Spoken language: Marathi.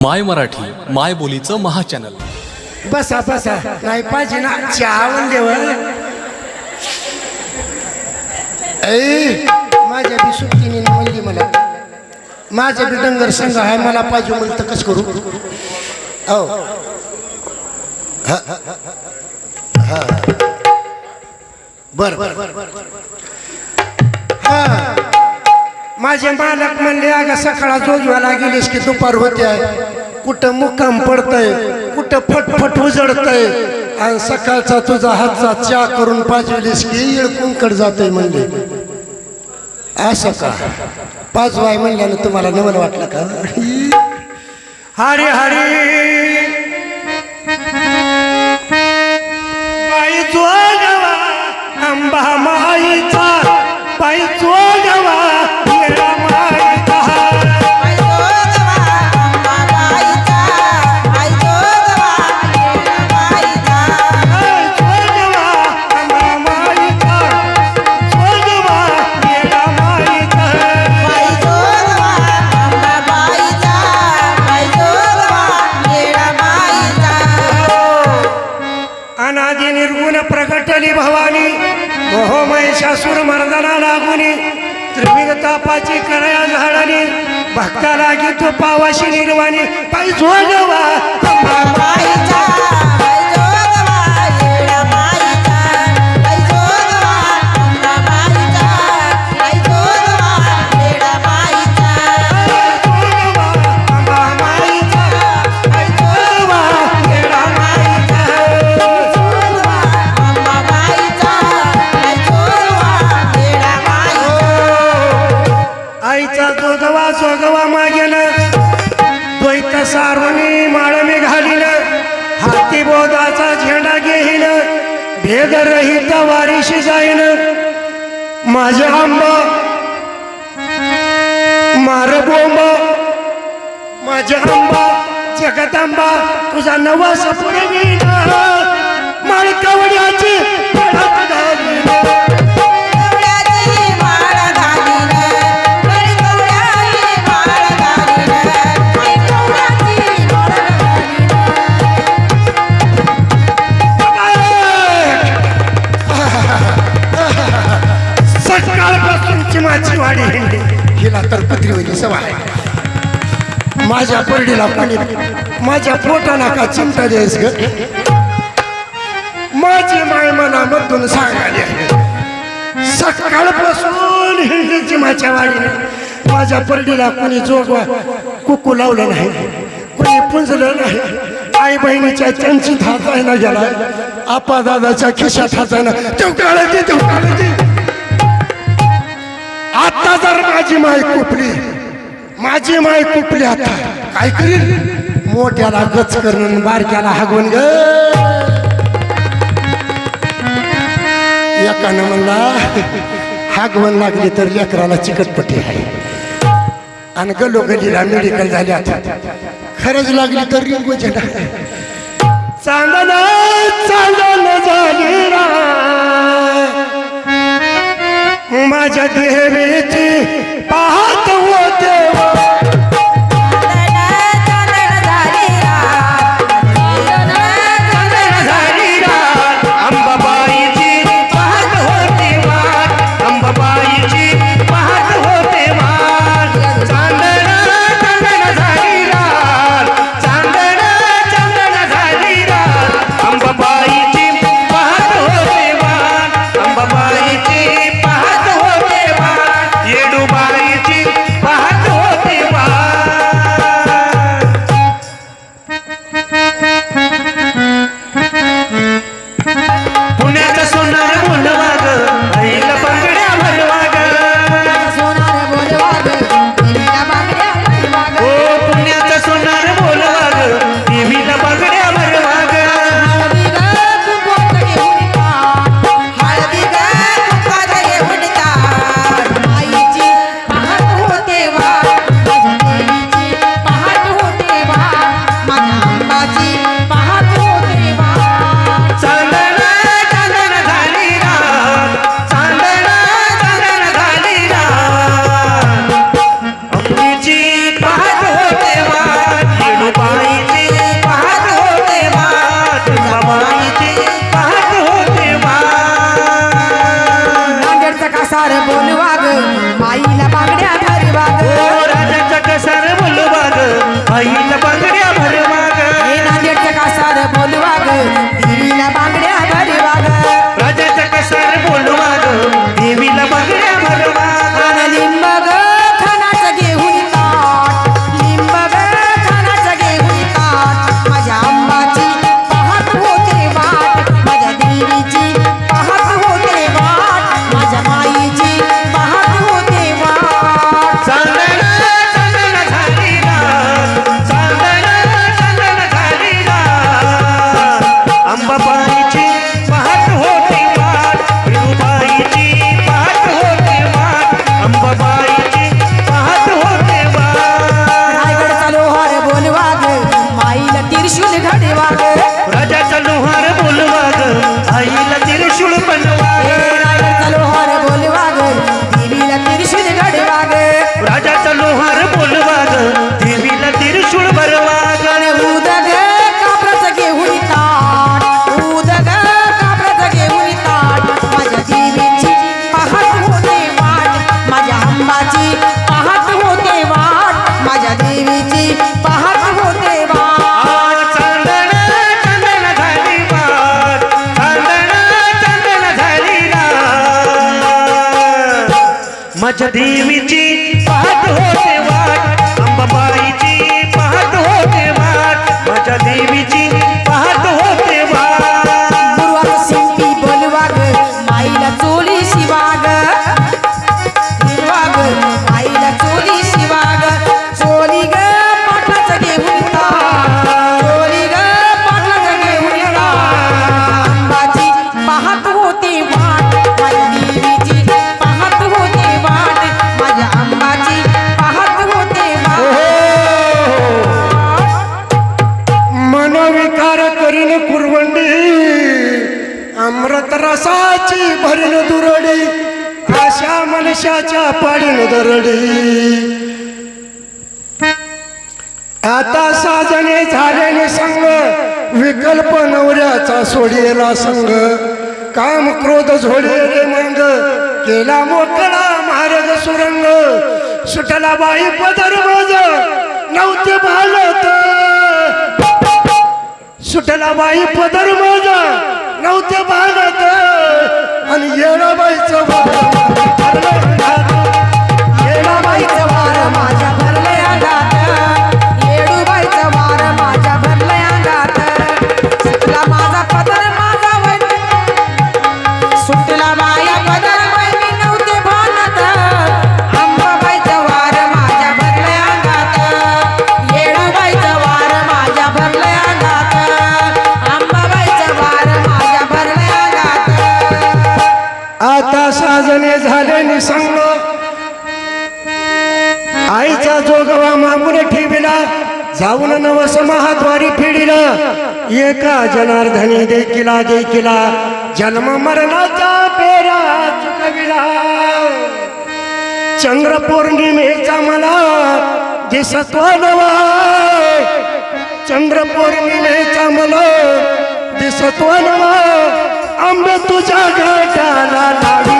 माय मराठी माय बोलीचं महाचॅनल. बसा बसा. नाही पाहिजे ना चहा म्हणल्यावर ऐ माझ्या बी सुट्टीने म्हणली मला. माझ्या बी डंगर संघ आहे मला पाहिजे म्हणलं तर कसं करू? हो. हा, हा, हा, हा. बर बर. बर बर हा. माझे मालक म्हणले अगं सकाळ जोजवाला गेलीस की दुपार होते. कुठं मुकाम पडतय? कुठं फटफट उजडतय? आणि सकाळचा तुझा हातचा चा करून पाजविलीस की इळकुंकड जातोय म्हणले. असं का? पाजवाय म्हणल्यानं तुम्हाला नवल वाटलं का? हरी हरी. बाई जोगवा आंबा. शासूर महिषासूर मर्दना लागुनी त्रिविध तापाची करया झाडानी भक्ताला गीतो पावाशी निर्वाणी. पायी जोगवा भेद रहित वारीशी जाईन. माझे आंबा मार बोंब माझे आंबा जगदंबा तुझा नवा पुरवीन माळ कवड्याची हिला तर पत्रीवली सवाय आहे. माझ्या परडीला पाणी माझ्या पोटाला का चिंता द्यायस ग? माझी माय मनामधून सांगाली सकाळपासून हिंडीची माझ्या वाडीने माझ्या परडीला कोणी जोगवा कुकू लावलं नाही. कोणी पुंजलं नाही. आई बहिणीच्या त्यांची हातायला गेला. आपा दादाच्या खिशात हातायला तेव काढते तेव काढते आता जर माझी माय कुपली माझी माय कुपली आता काय करील मोठ्याला गच करून बारक्याला हागवून ग. एकानं म्हणला हागवण लागली तर लेकराला चिकटपट्टी आहे. आणि गलो गलीला मेडिकल झाली आता. खरंच लागली तर रिंगू झेंडा चांदण चांदण आई मचदी विची आकाशाच्या पाडीन दरडी. आता साजने झाल्याने संघ विकल्प नवऱ्याचा सोडिला संघ काम क्रोध झोडेले मंग केला मोकळा महाराज सुरंग. सुटला बाई पदर माझ नव्हते भालत. सुटला बाई पदर माझ नव्हते भालत. आणि येणाबाईचं लग्न झाले नि सांग आईचा जोगवा मागून ठेवला जाऊन नवस महाद्वारी फिडिला. एका जनार्धनी देखिला देखिला जन्म मरणाचा पेरा चुकविला. चंद्र पौर्णिमेचा मला दिसतो नवा चंद्र पौर्णिमेचा मला दिसतो नवा आंबे तुझ्या घाटाला लाडी